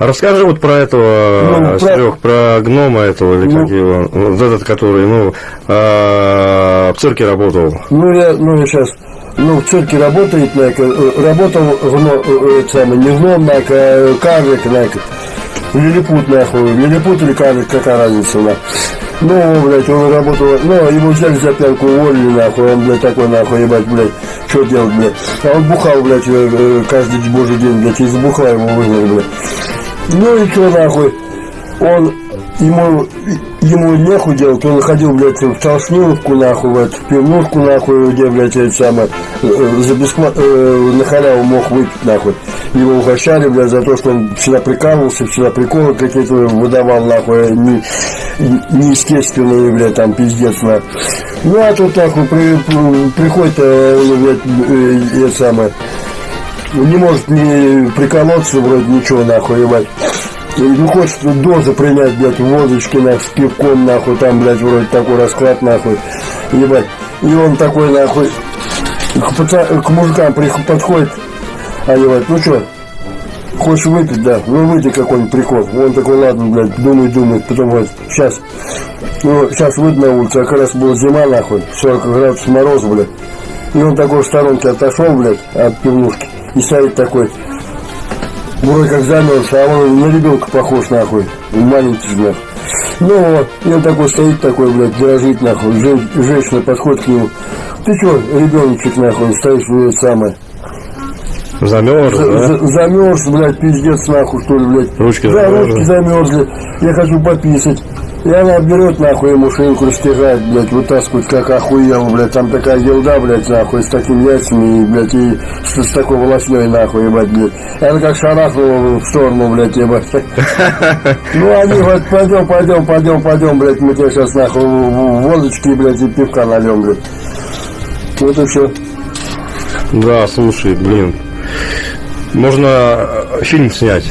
А расскажи вот про этого, Ну, про- Серег, про гнома этого, или Ну. как его, вот этот, который, ну, а, в цирке работал. Ну, я, ну, я сейчас, ну, в цирке работает, like, э, работал, э, это самое, не гном, like, а карлик, like, лилипут, нахуй, лилипут или карлик, какая разница, на. Ну, блядь, он работал, ну, его взяли за пьянку, уволили, нахуй, он, блядь, такой, нахуй, ебать, блядь, что делать, блядь. А он бухал, блядь, э, э, каждый божий день, блядь, из бухла его выгнали, блядь. Ну и что, нахуй, он, ему, ему нехуй делать, он ходил, блядь, в толшниловку, нахуй, в эту пивнушку, нахуй, где, блядь, это самое, э, за бесплатно, э, на халяву мог выпить, нахуй. Его угощали, блядь, за то, что он всегда прикалывался, всегда приколы какие-то выдавал, нахуй, не, неестественные, блядь, там, пиздец, нахуй. Ну, а тут, нахуй, при, при- приходит, э, блядь, э, это самое, не может не приколоться, вроде ничего, нахуй, ебать. Не хочет дозу принять, блядь, водочки, нахуй, с пивком, нахуй, там, блядь, вроде такой расклад, нахуй, ебать. И он такой, нахуй, к, паца- к мужикам подходит, а ебать, ну что, хочешь выпить, да, ну выйди какой-нибудь прикол. Он такой, ладно, блядь, думает, думает, потом говорит, сейчас, ну, сейчас выйду на улицу, а как раз была зима, нахуй, 40 градусов мороз, блядь. И он такой в сторонке отошел, блядь, от пивнушки. И стоит такой, вроде как замерз, а он на ребенка похож, нахуй. Маленький же, нахуй. Ну вот, и он такой стоит такой, блядь, дрожит, нахуй. Жен- женщина подходит к нему. Ты что, ребеночек, нахуй, стоишь, блядь, самое. Замерз, За- да? за- Замерз, блядь, пиздец, нахуй, что ли, блядь. Ручки да, замерзли. ручки замерзли. Я хочу пописать. И она берет, нахуй, ему шейку растягает, блядь, вытаскивает, как охуел, блядь. Там такая елда, блядь, нахуй, с такими яйцами, и, блядь, и с, с такой волосней, нахуй, ебать, блядь. И она как шарахнула в сторону, блядь, ебать. Ну, они говорят, пойдем, пойдем, пойдем, пойдем, блядь, мы тебе сейчас, нахуй, водочки, блядь, и пивка нальем, блядь. Вот и все. Да, слушай, блин. Можно э, фильм снять.